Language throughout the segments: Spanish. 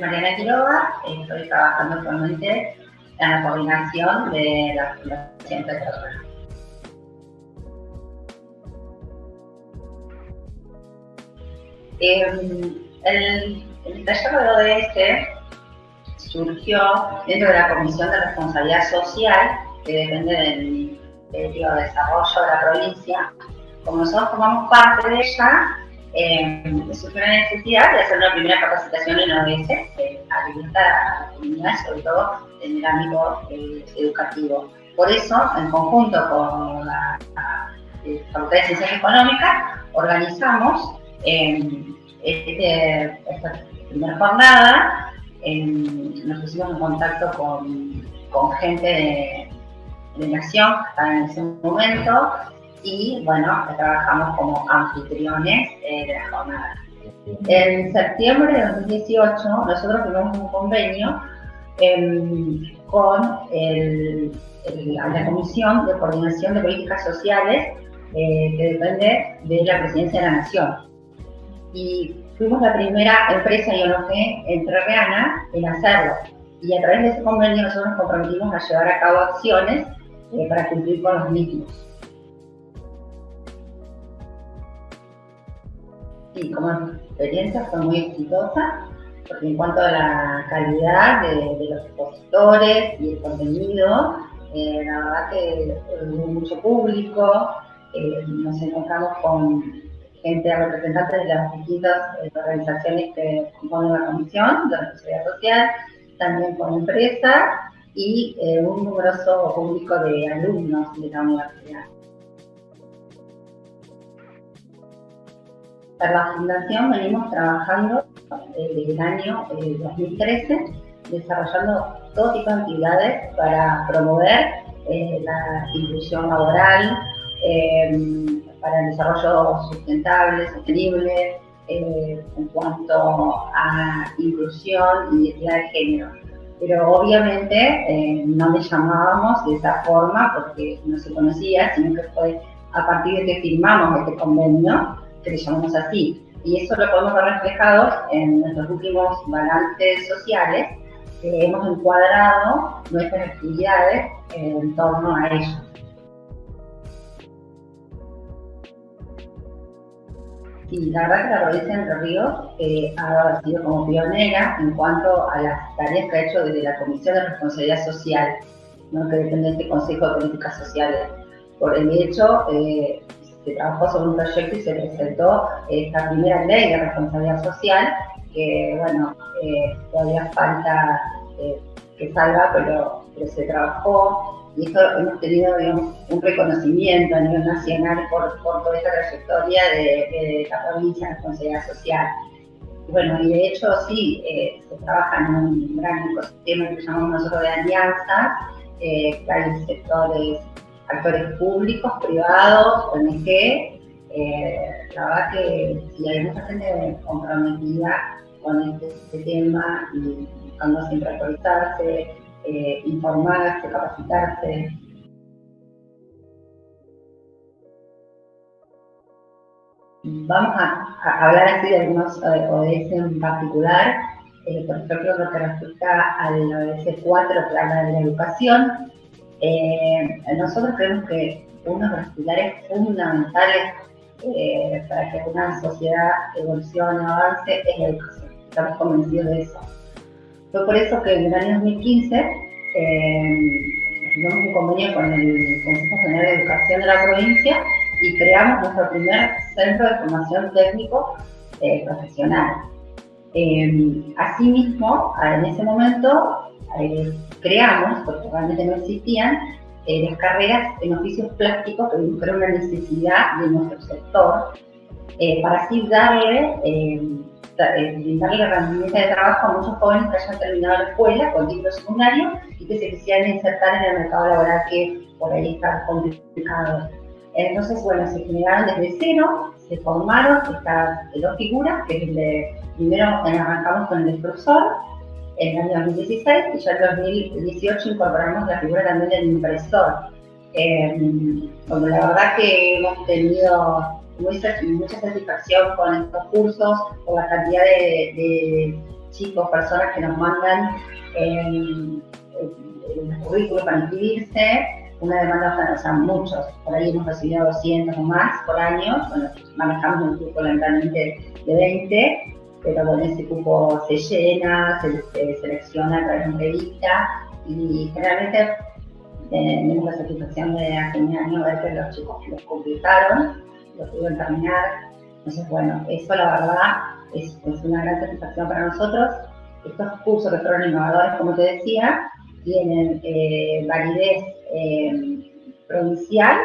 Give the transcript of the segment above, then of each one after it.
Mariana Quiroga, estoy trabajando actualmente en la coordinación de la Fundación Petrobras. Eh, el, el taller de ODS surgió dentro de la Comisión de Responsabilidad Social, que depende del Ministerio de Desarrollo de la provincia. Como nosotros formamos parte de ella, eh, surgió la necesidad de hacer una primera capacitación en ODS, eh, habilitar a la comunidad, sobre todo en el ámbito eh, educativo. Por eso, en conjunto con la, la, Facultad de Ciencias Económicas, organizamos este, esta primera jornada nos pusimos en contacto con, con gente de, de, Nación que estaba en ese momento y bueno, trabajamos como anfitriones eh, de la jornada. En septiembre de 2018 nosotros tuvimos un convenio eh, con la Comisión de Coordinación de Políticas Sociales eh, que depende de la Presidencia de la Nación y fuimos la primera empresa IONG entrerriana en hacerlo. Y a través de ese convenio nosotros nos comprometimos a llevar a cabo acciones eh, para cumplir con los mismos. Y como experiencia fue muy exitosa, porque en cuanto a la calidad de, los expositores y el contenido, eh, la verdad que hubo mucho público, eh, nos encontramos con gente, representantes de las distintas eh, organizaciones que componen la comisión de la sociedad social, también con empresas y eh, un numeroso público de alumnos de la universidad. Para la Fundación venimos trabajando eh, desde el año 2013, desarrollando todo tipo de actividades para promover la inclusión laboral, para el desarrollo sustentable, sostenible, eh, en cuanto a inclusión y identidad de género. Pero obviamente eh, no le llamábamos de esa forma porque no se conocía, sino que fue a partir de que firmamos este convenio que le llamamos así. Y eso lo podemos ver reflejado en nuestros últimos balances sociales, hemos encuadrado nuestras actividades en torno a ellos. Y la verdad que la provincia de Entre Ríos ha sido como pionera en cuanto a las tareas que ha hecho desde la Comisión de Responsabilidad Social, ¿no? que depende de este Consejo de Políticas Sociales. Por el hecho, eh, se trabajó sobre un proyecto y se presentó esta primera ley de responsabilidad social, que bueno, eh, todavía falta eh, que salga, pero, se trabajó y esto hemos tenido un reconocimiento a nivel nacional por, toda esta trayectoria de, de, la provincia en responsabilidad social. Y bueno, y de hecho sí, eh, se trabaja en un gran ecosistema que llamamos nosotros de alianzas, eh, hay sectores, actores públicos, privados, ONG, eh, la verdad que sí, hay mucha gente comprometida con este, este tema y buscando siempre actualizarse, eh, informarse, capacitarse. Vamos a, a hablar así de algunos eh, ODS en particular, eh, por ejemplo, lo que respecta al ODS 4 que habla de la educación. Eh, nosotros creemos que uno de los pilares fundamentales eh, para que una sociedad evolucione o avance es la educación. Estamos convencidos de eso. Fue por eso que en el año 2015 eh, un convenio con el Consejo General de Educación de la provincia y creamos nuestro primer centro de formación técnico eh, profesional. Eh, asimismo, en ese momento eh, creamos, porque realmente no existían, eh, las carreras en oficios plásticos que fueron una necesidad de nuestro sector, eh, para así darle eh, brindarle la herramienta de trabajo a muchos jóvenes que hayan terminado la escuela con título secundario y que se quisieran insertar en el mercado laboral que por ahí está complicado. Entonces, bueno, se generaron desde cero, se formaron estas dos figuras, que es el de, primero arrancamos con el profesor en el año 2016 y ya en 2018 incorporamos la figura también del impresor. Eh, bueno, la verdad que hemos tenido mucha, satisfacción con estos cursos, por la cantidad de, chicos, personas que nos mandan el currículo para inscribirse, una demanda, o sea, muchos, por ahí hemos recibido 200 o más por año, manejamos un grupo lamentablemente de 20, pero con ese cupo se llena, se, selecciona a través de entrevista y generalmente eh, tenemos la satisfacción de hace un año ver que los chicos los completaron, lo pudieron terminar. Entonces, bueno, eso la verdad es, es una gran satisfacción para nosotros. Estos cursos que fueron innovadores, como te decía, tienen eh, validez eh, provincial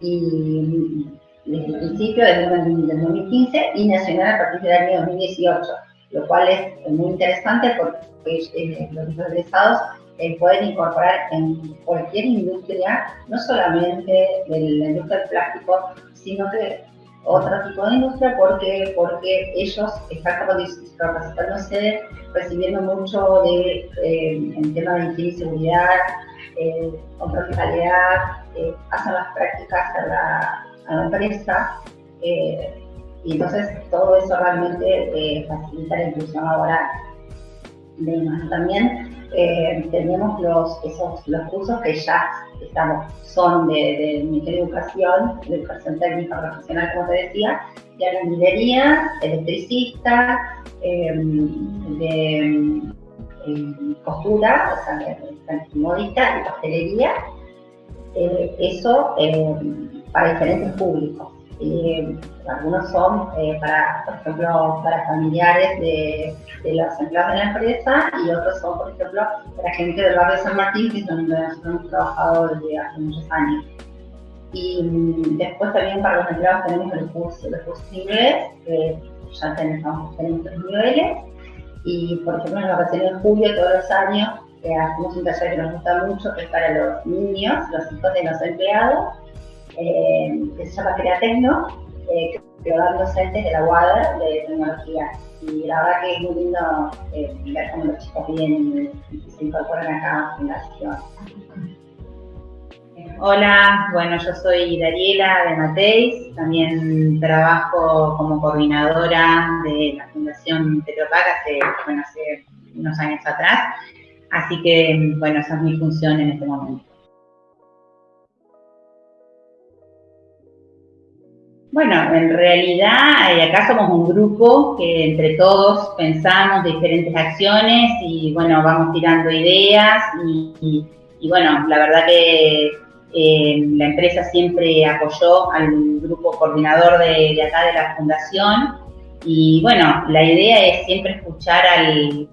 y desde el principio, desde el 2015, y nacional a partir del año 2018, lo cual es muy interesante porque eh, los egresados eh, pueden incorporar en cualquier industria, no solamente de la industria del plástico, sino que otro tipo de industria. Porque, porque ellos están capacitándose, recibiendo mucho de, eh, en tema de higiene y seguridad, eh, control de calidad, eh, hacen las prácticas a la, a la empresa eh, y entonces todo eso realmente facilita la inclusión laboral. También tenemos los, esos, los cursos que ya estamos, son de, de Ministerio de Educación, de Educación Técnica Profesional, como te decía, de albañilería, electricista, em, de em, costura, o sea, de, modista y pastelería. Eh, eso em, para diferentes públicos. Eh, algunos son eh, para, por ejemplo, para familiares de, de, los empleados de la empresa y otros son, por ejemplo, para gente del barrio de San Martín, que es donde nosotros hemos trabajado desde hace muchos años. Y mm, después también para los empleados tenemos el curso, el curso de inglés, que ya tenemos, tenemos niveles. Y por ejemplo, en la vacaciones de julio, todos los años, eh, hacemos un taller que nos gusta mucho, que es para los niños, los hijos de los empleados eh, que se llama Createcno, eh, que docentes de la UADER de tecnología. Y la verdad que es muy lindo eh, ver cómo los chicos vienen y se incorporan acá a la fundación. Hola, bueno, yo soy Dariela de Mateis, también trabajo como coordinadora de la Fundación Petropac hace, bueno, hace unos años atrás, así que, bueno, esa es mi función en este momento. Bueno, en realidad eh, acá somos un grupo que entre todos pensamos diferentes acciones y bueno, vamos tirando ideas y, bueno, la verdad que eh, la empresa siempre apoyó al grupo coordinador de, acá de la fundación y bueno, la idea es siempre escuchar al,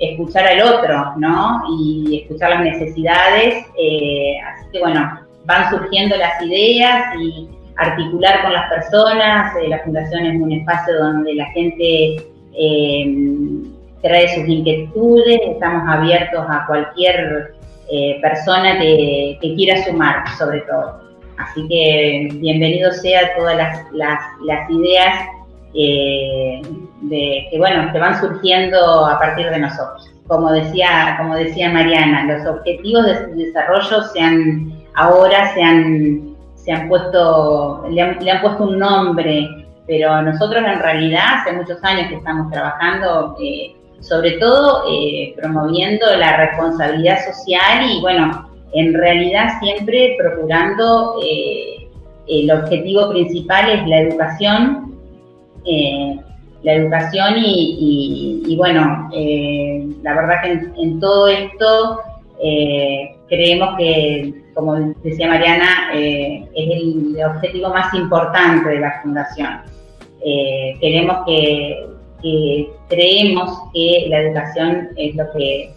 escuchar al otro, ¿no? Y escuchar las necesidades, eh, así que bueno, van surgiendo las ideas y articular con las personas. Eh, la fundación es un espacio donde la gente eh, trae sus inquietudes, estamos abiertos a cualquier eh, persona que, quiera sumar, sobre todo. Así que bienvenido sea todas las, ideas de, que, bueno, que van surgiendo a partir de nosotros. Como decía, como decía Mariana, los objetivos de desarrollo se han, ahora se han se han puesto, le han, puesto un nombre, pero nosotros en realidad hace muchos años que estamos trabajando, eh, sobre todo eh, promoviendo la responsabilidad social y bueno, en realidad siempre procurando eh, el objetivo principal es la educación, la educación y, bueno, la verdad que en todo esto creemos que como decía Mariana, eh, es el objetivo más importante de la Fundación. Eh, queremos que, creemos que la educación es lo que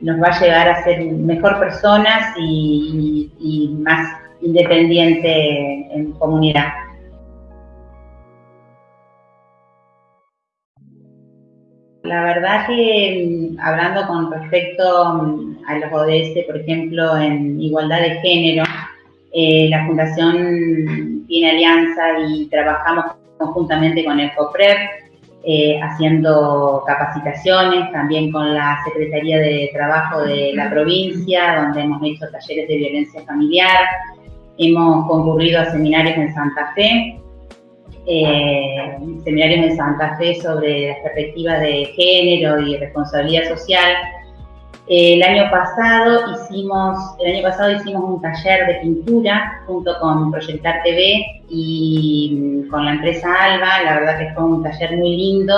nos va a llevar a ser mejor personas y, más independiente en comunidad. La verdad que mm, hablando con respecto mm, a los ODS, por ejemplo, en igualdad de género, eh, la Fundación tiene alianza y trabajamos conjuntamente con el COPREP, eh, haciendo capacitaciones, también con la Secretaría de Trabajo de la provincia, donde hemos hecho talleres de violencia familiar, hemos concurrido a seminarios en Santa Fe, seminarios en Santa Fe sobre la perspectiva de género y responsabilidad social. el año pasado hicimos, el año pasado hicimos un taller de pintura junto con Proyectar TV y con la empresa Alba. La verdad que fue un taller muy lindo,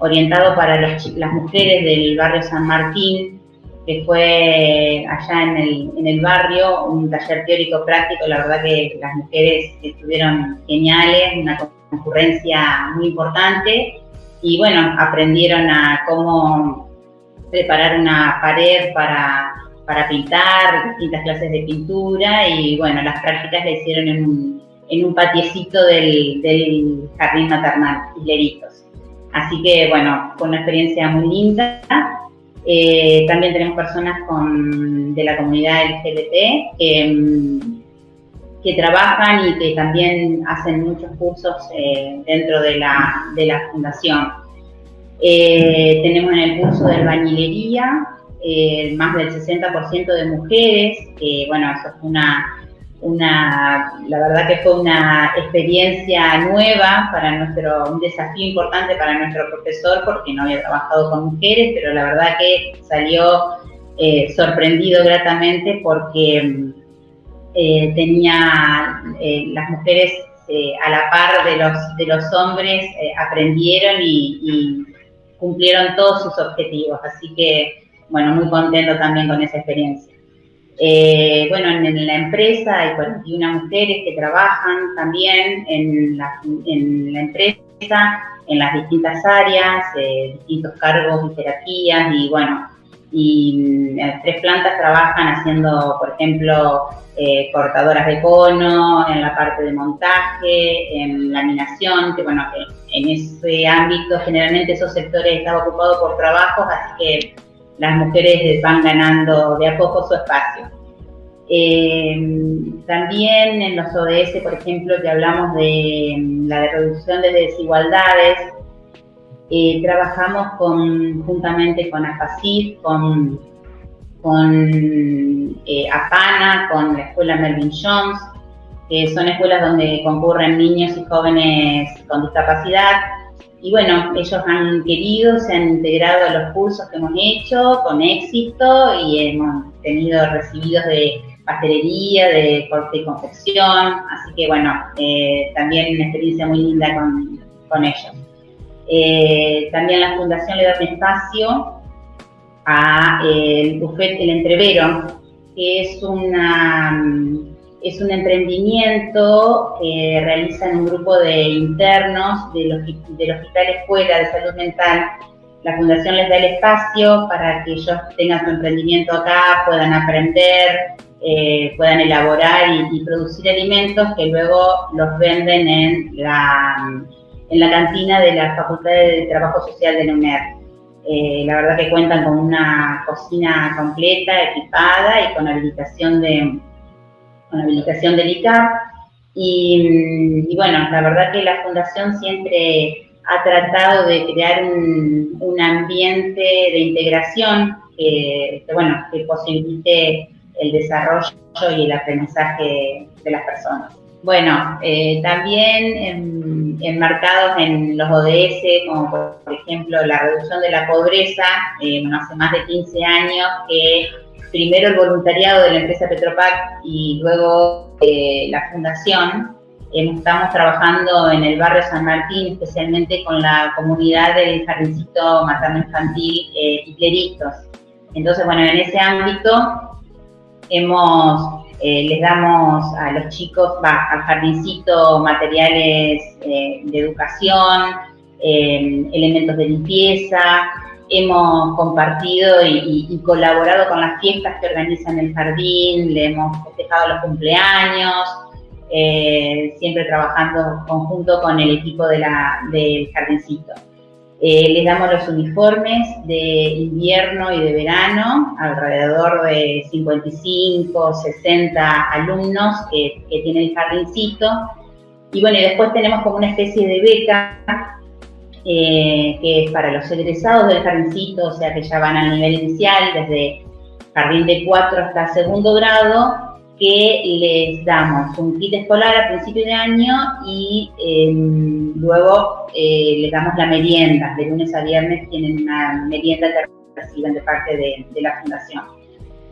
orientado para las, las mujeres del barrio San Martín, que fue allá en el, en el barrio, un taller teórico práctico, la verdad que las mujeres estuvieron geniales, una concurrencia muy importante y bueno, aprendieron a cómo preparar una pared para, para pintar, distintas clases de pintura y bueno, las prácticas la hicieron en un, en un patiecito del, del jardín maternal, Hisleritos. Así que bueno, fue una experiencia muy linda eh, también tenemos personas de la comunidad LGBT que, trabajan y que también hacen muchos cursos eh, dentro de la, fundación. Eh, tenemos en el curso de albañilería más del 60% de mujeres, bueno, eso es una una, la verdad que fue una experiencia nueva para nuestro, un desafío importante para nuestro profesor porque no había trabajado con mujeres, pero la verdad que salió eh, sorprendido gratamente porque eh, tenía eh, las mujeres a la par de los, de los hombres aprendieron y, y cumplieron todos sus objetivos, así que bueno, muy contento también con esa experiencia. Eh, bueno, en, la empresa hay 41 mujeres que trabajan también en la, empresa, en las distintas áreas, eh, distintos cargos y terapías, y bueno, y en tres plantas trabajan haciendo, por ejemplo, eh, cortadoras de cono, en la parte de montaje, en laminación, que bueno, en ese ámbito generalmente esos sectores están ocupados por trabajos, así que las mujeres van ganando de a poco su espacio. Eh, también en los ODS, por ejemplo, que hablamos de mm, la reducción de desigualdades, eh, trabajamos juntamente con AFACID, con, con eh, APANA, con la escuela Melvin Jones, que son escuelas donde concurren niños y jóvenes con discapacidad y bueno, ellos han querido, se han integrado a los cursos que hemos hecho con éxito y hemos tenido recibidos de pastelería, de corte y confección, así que bueno, eh, también una experiencia muy linda con, ellos. Eh, también la Fundación le da un espacio a eh, el Buffet El Entrevero, que es una es un emprendimiento que realizan un grupo de internos del, Hospital Escuela de Salud Mental. La Fundación les da el espacio para que ellos tengan su emprendimiento acá, puedan aprender, eh, puedan elaborar y, producir alimentos que luego los venden en la, en la cantina de la Facultad de Trabajo Social de la. Eh, la verdad que cuentan con una cocina completa, equipada y con habilitación de, con habilitación del ICAP. Y, bueno, la verdad que la Fundación siempre ha tratado de crear un, ambiente de integración que, bueno, que posibilite el desarrollo y el aprendizaje de las personas. Bueno, eh, también enmarcados en los ODS, como por, ejemplo la reducción de la pobreza, eh, hace más de 15 años que primero el voluntariado de la empresa Petropac y luego eh, la fundación. estamos trabajando en el barrio San Martín, especialmente con la comunidad del jardincito materno-infantil eh, Entonces, bueno, en ese ámbito hemos, eh, les damos a los chicos, al jardincito materiales eh, de educación, elementos de limpieza, hemos compartido y, colaborado con las fiestas que organizan el jardín, le hemos festejado los cumpleaños, eh, siempre trabajando conjunto con el equipo de la, del jardincito. Eh, les damos los uniformes de invierno y de verano, alrededor de 55, 60 alumnos que, que tiene el jardincito. Y bueno, y después tenemos como una especie de beca eh, que es para los egresados del jardincito, o sea que ya van al nivel inicial, desde jardín de 4 hasta segundo grado, que les damos un kit escolar a principio de año y em, luego eh, les damos la merienda. De lunes a viernes tienen una merienda que reciben de parte de, la fundación.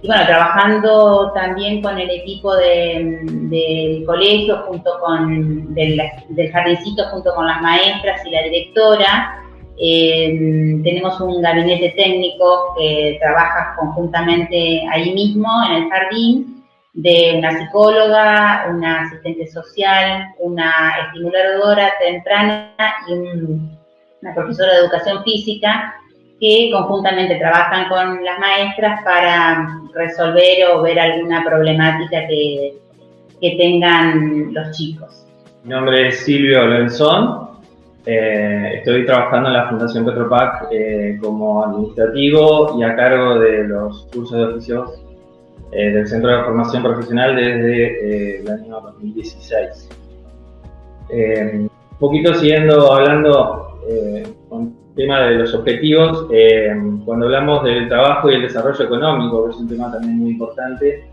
Y bueno, trabajando también con el equipo del colegio, junto con del, jardincito, junto con las maestras y la directora, em, tenemos un gabinete técnico que trabaja conjuntamente ahí mismo en el jardín de una psicóloga, una asistente social, una estimuladora temprana y una profesora de educación física que conjuntamente trabajan con las maestras para resolver o ver alguna problemática que, tengan los chicos. Mi nombre es Silvio Lorenzón, eh, estoy trabajando en la Fundación Petropac eh, como administrativo y a cargo de los cursos de oficios eh, del Centro de Formación Profesional desde el año 2016. Eh, un poquito siguiendo hablando con tema de los objetivos, cuando hablamos del trabajo y el desarrollo económico, que es un tema también muy importante,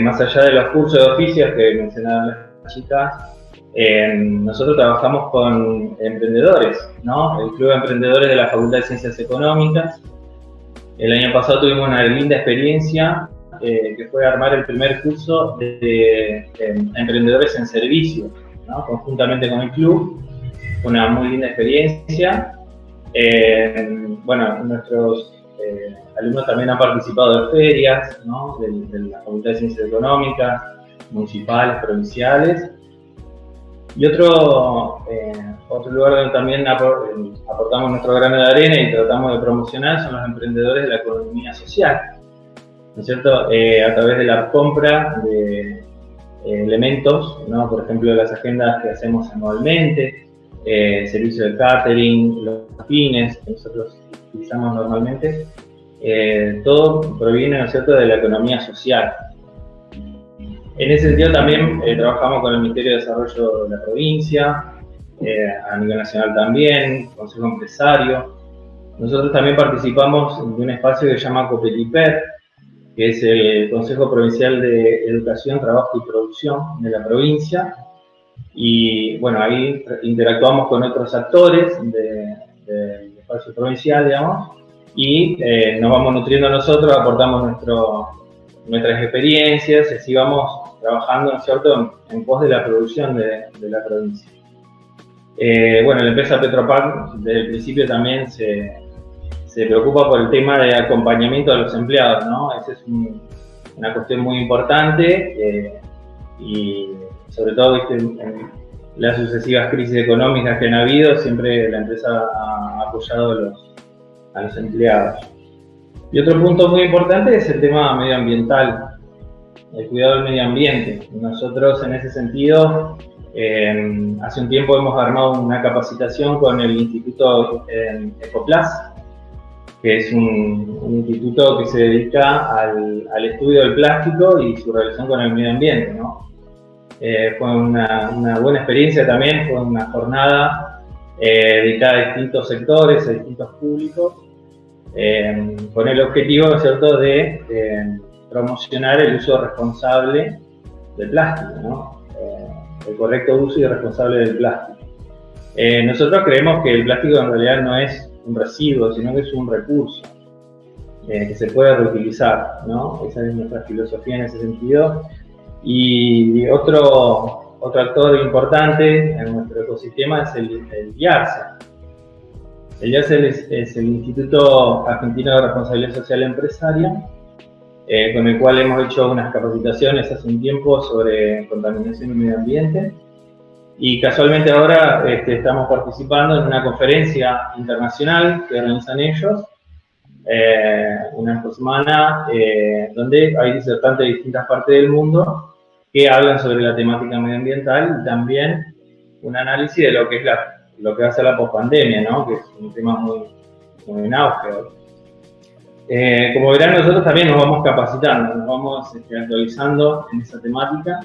más allá de los cursos de oficios que mencionaban las chicas, nosotros trabajamos con emprendedores, ¿no? El Club de Emprendedores de la Facultad de Ciencias Económicas, el año pasado tuvimos una linda experiencia eh, que fue armar el primer curso de, emprendedores en servicio, conjuntamente con el club. Una muy linda experiencia. Eh, bueno, nuestros eh, alumnos también han participado de ferias de, la Facultad de Ciencias Económicas, municipales, provinciales. Y otro, eh, otro lugar donde también aportamos nuestro grano de arena y tratamos de promocionar son los emprendedores de la economía social, ¿no es cierto? A través de la compra de elementos, por ejemplo, las agendas que hacemos anualmente, servicio de catering, los fines que nosotros utilizamos normalmente, todo proviene, ¿no es cierto?, de la economía social. En ese sentido también eh, trabajamos con el Ministerio de Desarrollo de la provincia, eh, a nivel nacional también, Consejo Empresario. Nosotros también participamos de un espacio que se llama COPETIPER, que es el Consejo Provincial de Educación, Trabajo y Producción de la provincia. Y bueno, ahí interactuamos con otros actores del espacio provincial, digamos, y eh, nos vamos nutriendo nosotros, aportamos nuestro, nuestras experiencias así vamos trabajando, ¿no cierto?, en, pos de la producción de, la provincia. Eh, bueno, la empresa Petropac desde el principio también se, preocupa por el tema de acompañamiento de los empleados, ¿no? Esa es una cuestión muy importante eh, y sobre todo en las sucesivas crisis económicas que han habido, siempre la empresa ha apoyado a los, a los empleados. Y otro punto muy importante es el tema medioambiental el cuidado del medio ambiente. Nosotros en ese sentido, eh, hace un tiempo hemos armado una capacitación con el Instituto eh, Ecoplas, que es un, instituto que se dedica al, estudio del plástico y su relación con el medio ambiente. Eh, fue una, buena experiencia también, fue una jornada dedicada a distintos sectores, a distintos públicos, con el objetivo ¿cierto? de promocionar el uso responsable del plástico. Eh, el correcto uso y responsable del plástico. Eh, nosotros creemos que el plástico en realidad no es un residuo, sino que es un recurso eh, que se puede reutilizar. Esa es nuestra filosofía en ese sentido. Y otro, otro actor importante en nuestro ecosistema es el, el. El IARCE es el Instituto Argentino de Responsabilidad Social Empresaria, eh, con el cual hemos hecho unas capacitaciones hace un tiempo sobre contaminación y medio ambiente. Y casualmente ahora este, estamos participando en una conferencia internacional que organizan ellos, eh, una semana, eh, donde hay disertantes de distintas partes del mundo que hablan sobre la temática medioambiental y también un análisis de lo que es la, lo que va a ser la pospandemia, ¿no? que es un tema muy, muy en auge. Eh, como verán, nosotros también nos vamos capacitando, nos vamos este, actualizando en esa temática.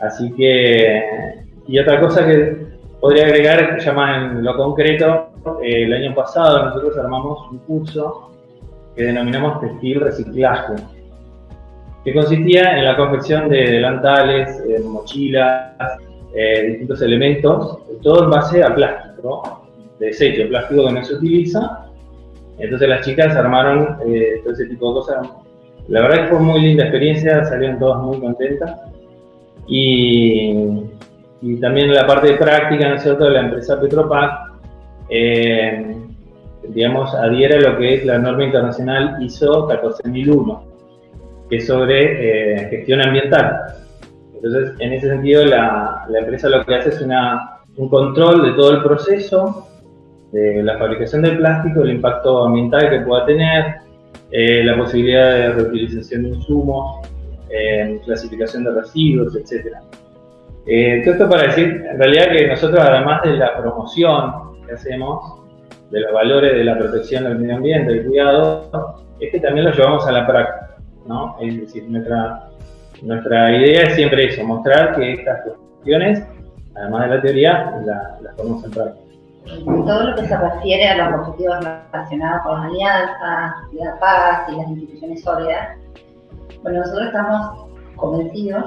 Así que, y otra cosa que podría agregar, ya más en lo concreto, eh, el año pasado nosotros armamos un curso que denominamos textil reciclaje. Que consistía en la confección de delantales, mochilas, distintos elementos, todo en base a plástico, desecho, plástico que no se utiliza. Entonces las chicas armaron todo ese tipo de cosas. La verdad que fue muy linda experiencia, salieron todas muy contentas. Y, y también la parte de práctica, ¿no es cierto?, de la empresa Petropac, eh, digamos, adhiere a lo que es la norma internacional ISO 14001, que es sobre eh, gestión ambiental. Entonces, en ese sentido, la, empresa lo que hace es una, un control de todo el proceso, de la fabricación del plástico, el impacto ambiental que pueda tener, eh, la posibilidad de reutilización de insumos, eh, clasificación de residuos, etc. Todo esto para decir, en realidad, que nosotros, además de la promoción que hacemos, de los valores de la protección del medio ambiente, del cuidado, es que también lo llevamos a la práctica, ¿no? Es decir, nuestra, nuestra idea es siempre eso, mostrar que estas cuestiones, además de la teoría, las ponemos en. Todo lo que se refiere a los objetivos relacionados con la alianza, la paz y las instituciones sólidas, bueno, nosotros estamos convencidos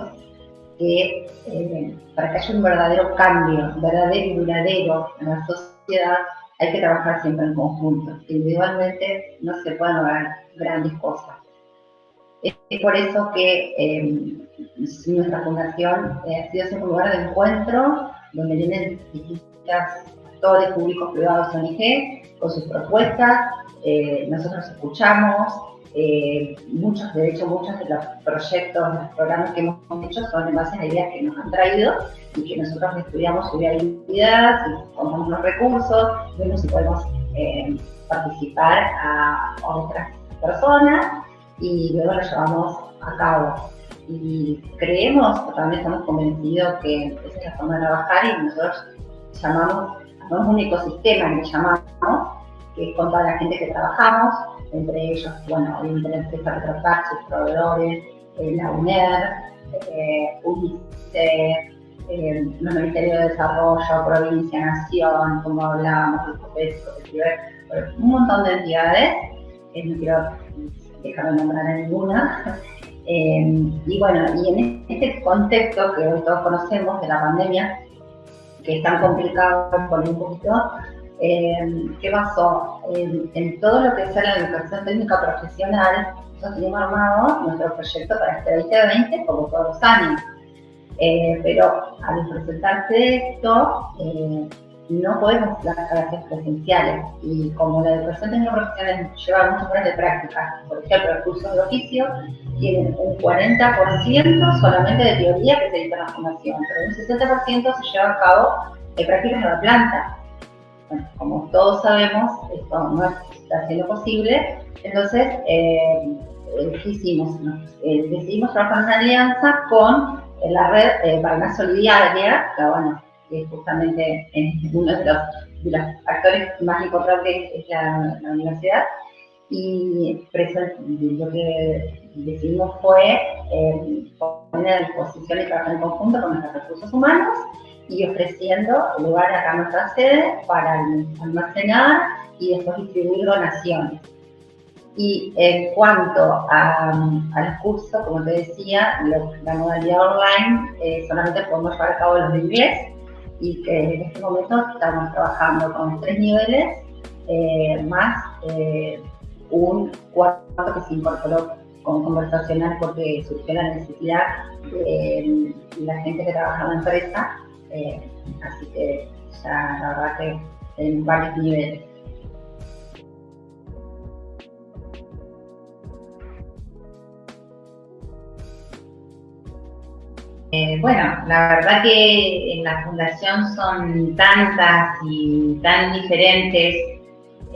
que eh, para que haya un verdadero cambio, verdadero y duradero en la sociedad, hay que trabajar siempre en conjunto. Individualmente no se pueden lograr grandes cosas. Es por eso que eh, nuestra fundación eh, ha sido un lugar de encuentro donde vienen distintas actores públicos, privados, ONG, con sus propuestas. nosotros escuchamos, eh, muchos, de hecho, muchos de los proyectos, los programas que hemos hecho son en base a ideas que nos han traído y que nosotros estudiamos su viabilidad, si contamos los recursos, vemos si podemos eh, participar a, otras personas y luego lo llevamos a cabo. Y creemos, también estamos convencidos que esa es la forma de trabajar y nosotros llamamos, hacemos un ecosistema que llamamos, que es con toda la gente que trabajamos, entre ellos, bueno, obviamente la empresa Retropac, sus proveedores, eh, la UNER, eh, UNICE, eh, los Ministerios de Desarrollo, Provincia, Nación, como hablábamos, el un montón de entidades, no quiero dejar de nombrar a ninguna. y bueno, y en este contexto que hoy todos conocemos de la pandemia, que es tan complicado por un poquito, eh, ¿qué pasó? En, todo lo que es la educación técnica profesional, nosotros teníamos armado nuestro proyecto para este 2020 como todos los años. Eh, pero al presentarse esto, eh, no podemos dar clases presenciales. Y como la educación técnica profesional lleva muchas horas de práctica, por ejemplo, el curso de oficio tienen un 40% solamente de teoría que se dice en la formación, pero un 60% se lleva a cabo de prácticas en la planta como todos sabemos, esto no está siendo posible, entonces eh, eh hicimos? Eh, decidimos trabajar en una alianza con la red eh, Paraná Solidaria, que bueno, que justamente es uno de los, actores más importantes es la, universidad, y lo que decidimos fue poner a disposición y trabajar en conjunto con nuestros recursos humanos y ofreciendo lugar acá en nuestra sede para almacenar y después distribuir donaciones. Y en cuanto a, los cursos, como te decía, la modalidad online eh, solamente podemos llevar a cabo los de inglés y que en este momento estamos trabajando con tres niveles eh, más eh, un cuarto que se incorporó con conversacional porque surgió la necesidad de la gente que trabaja en la empresa eh, así que ya la verdad que en varios niveles. Eh, bueno, la verdad que en la fundación son tantas y tan diferentes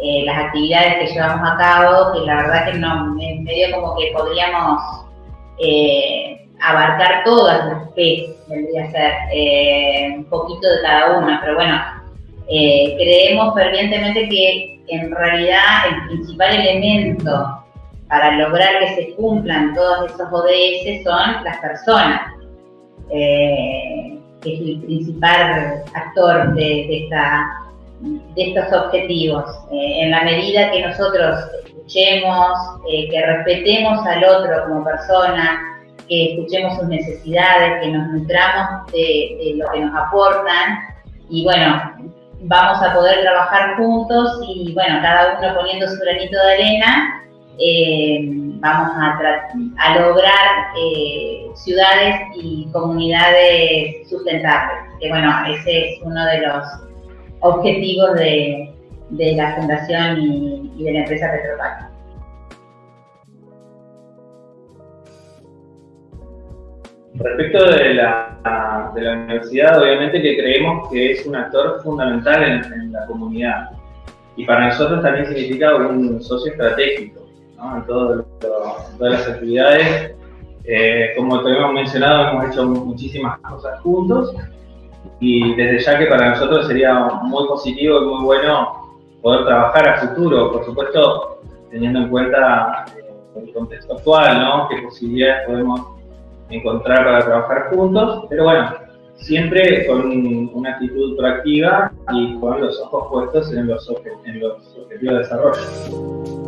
eh, las actividades que llevamos a cabo que la verdad que no, medio como que podríamos abarcar todas las P, debería ser eh, un poquito de cada una, pero bueno, eh, creemos fervientemente que en realidad el principal elemento para lograr que se cumplan todos esos ODS son las personas, eh, que es el principal actor de, esta, de estos objetivos. en la medida que nosotros escuchemos, eh, que respetemos al otro como persona, que escuchemos sus necesidades, que nos nutramos de, lo que nos aportan y bueno, vamos a poder trabajar juntos y bueno, cada uno poniendo su granito de arena, eh, vamos a, a lograr eh, ciudades y comunidades sustentables. Que bueno, ese es uno de los objetivos de, la Fundación y, de la empresa Petropac. Respecto de la, de la universidad, obviamente que creemos que es un actor fundamental en, la comunidad y para nosotros también significa un socio estratégico en, todas las actividades. Eh, como te hemos mencionado, hemos hecho muchísimas cosas juntos y desde ya que para nosotros sería muy positivo y muy bueno poder trabajar a futuro, por supuesto teniendo en cuenta eh, el contexto actual, ¿no? qué posibilidades podemos encontrar para trabajar juntos, pero bueno, siempre con una actitud proactiva y con los ojos puestos en los, en los objetivos de desarrollo.